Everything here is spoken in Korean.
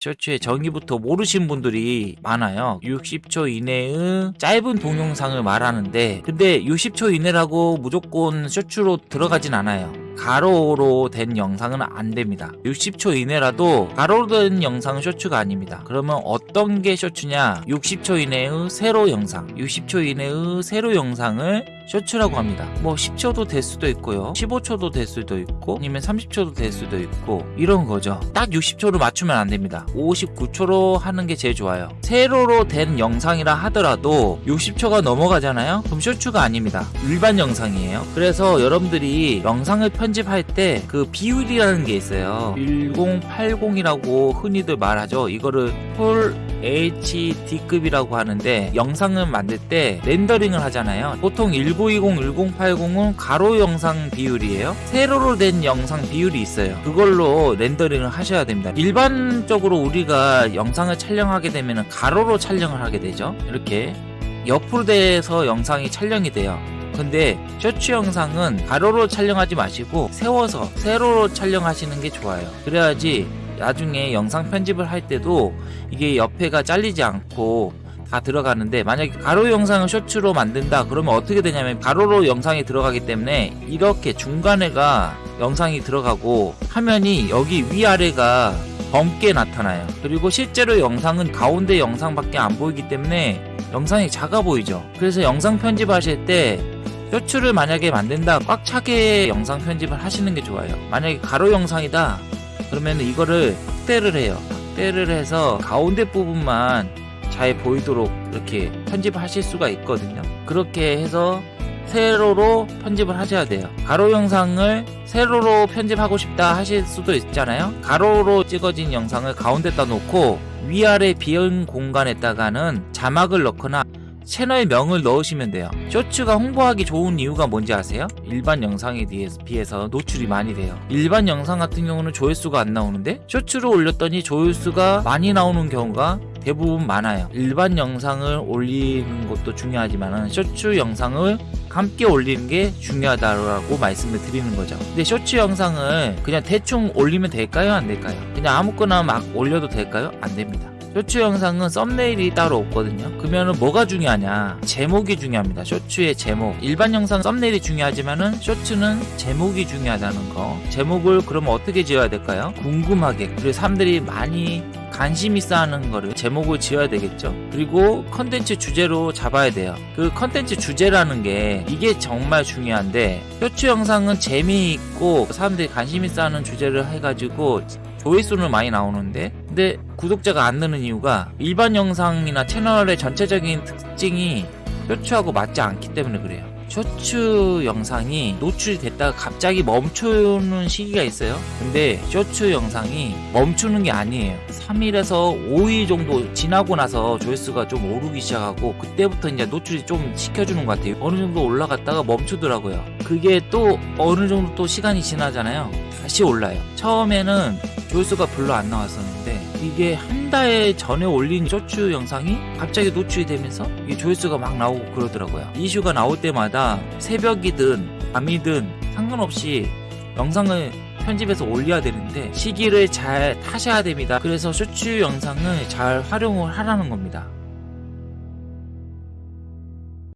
셔츠의 정의부터 모르신 분들이 많아요. 60초 이내의 짧은 동영상을 말하는데 근데 60초 이내라고 무조건 셔츠로 들어가진 않아요. 가로로 된 영상은 안 됩니다. 60초 이내라도 가로로 된 영상은 셔츠가 아닙니다. 그러면 어떤 게 셔츠냐? 60초 이내의 세로 영상. 60초 이내의 세로 영상을 셔츠라고 합니다. 뭐 10초도 될 수도 있고요. 15초도 될 수도 있고 아니면 30초도 될 수도 있고 이런 거죠. 딱 60초로 맞추면 안 됩니다. 59초로 하는 게 제일 좋아요. 세로로 된 영상이라 하더라도 60초가 넘어가잖아요? 그럼 셔츠가 아닙니다. 일반 영상이에요. 그래서 여러분들이 영상을 편집할 때 그 비율이라는 게 있어요. 1080이라고 흔히들 말하죠. 이거를 풀 HD급이라고 하는데 영상을 만들 때 렌더링을 하잖아요. 보통 1920, 1080은 가로 영상 비율이에요. 세로로 된 영상 비율이 있어요. 그걸로 렌더링을 하셔야 됩니다. 일반적으로 우리가 영상을 촬영하게 되면 가로로 촬영을 하게 되죠. 이렇게 옆으로 돼서 영상이 촬영이 돼요. 근데 셔츠 영상은 가로로 촬영하지 마시고 세워서 세로로 촬영하시는 게 좋아요. 그래야지 나중에 영상 편집을 할 때도 이게 옆에가 잘리지 않고 다 들어가는데 만약에 가로 영상을 셔츠로 만든다 그러면 어떻게 되냐면 가로로 영상이 들어가기 때문에 이렇게 중간에가 영상이 들어가고 화면이 여기 위아래가 검게 나타나요. 그리고 실제로 영상은 가운데 영상밖에 안 보이기 때문에 영상이 작아 보이죠. 그래서 영상 편집하실 때 셔츠를 만약에 만든다 꽉 차게 영상 편집을 하시는 게 좋아요. 만약에 가로 영상이다 그러면 이거를 확대를 해요. 확대를 해서 가운데 부분만 잘 보이도록 이렇게 편집하실 수가 있거든요. 그렇게 해서 세로로 편집을 하셔야 돼요. 가로 영상을 세로로 편집하고 싶다 하실 수도 있잖아요. 가로로 찍어진 영상을 가운데다 놓고 위아래 비은 공간에다가는 자막을 넣거나 채널 명을 넣으시면 돼요. 쇼츠가 홍보하기 좋은 이유가 뭔지 아세요? 일반 영상에 비해서 노출이 많이 돼요. 일반 영상 같은 경우는 조회수가 안 나오는데 쇼츠로 올렸더니 조회수가 많이 나오는 경우가 대부분 많아요. 일반 영상을 올리는 것도 중요하지만 쇼츠 영상을 함께 올리는 게 중요하다고 말씀을 드리는 거죠. 근데 쇼츠 영상을 그냥 대충 올리면 될까요? 안 될까요? 그냥 아무거나 막 올려도 될까요? 안 됩니다 쇼츠 영상은 썸네일이 따로 없거든요. 그러면 뭐가 중요하냐? 제목이 중요합니다. 쇼츠의 제목. 일반 영상 썸네일이 중요하지만은 쇼츠는 제목이 중요하다는 거. 제목을 그러면 어떻게 지어야 될까요? 궁금하게. 그리고 사람들이 많이 관심 있어 하는 거를 제목을 지어야 되겠죠. 그리고 컨텐츠 주제로 잡아야 돼요. 그 컨텐츠 주제라는 게 이게 정말 중요한데 쇼츠 영상은 재미있고 사람들이 관심 있어 하는 주제를 해가지고 조회수는 많이 나오는데 근데 구독자가 안 느는 이유가 일반 영상이나 채널의 전체적인 특징이 쇼츠하고 맞지 않기 때문에 그래요. 쇼츠 영상이 노출이 됐다가 갑자기 멈추는 시기가 있어요. 근데 쇼츠 영상이 멈추는 게 아니에요. 3일에서 5일 정도 지나고 나서 조회수가 좀 오르기 시작하고 그때부터 이제 노출이 좀 시켜주는 것 같아요. 어느 정도 올라갔다가 멈추더라고요 그게 또 어느 정도 또 시간이 지나잖아요. 다시 올라요. 처음에는 조회수가 별로 안 나왔었는데 이게 한 달 전에 올린 쇼츠 영상이 갑자기 노출이 되면서 이게 조회수가 막 나오고 그러더라고요. 이슈가 나올 때마다 새벽이든 밤이든 상관없이 영상을 편집해서 올려야 되는데 시기를 잘 타셔야 됩니다. 그래서 쇼츠 영상을 잘 활용을 하라는 겁니다